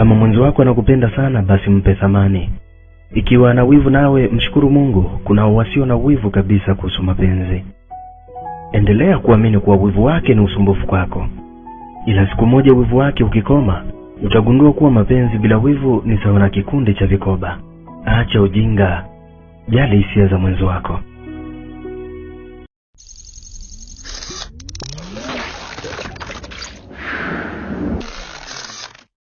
Kama mwenzi wako anakupenda sana, basi mpe thamani. Ikiwa ana wivu nawe, mshukuru Mungu. Kuna wasio na wivu kabisa kuhusu mapenzi. Endelea kuamini kuwa wivu wake ni usumbufu kwako, ila siku moja wivu wake ukikoma, utagundua kuwa mapenzi bila wivu ni sawa na kikundi cha vikoba. Acha ujinga, jali hisia za mwenzi wako.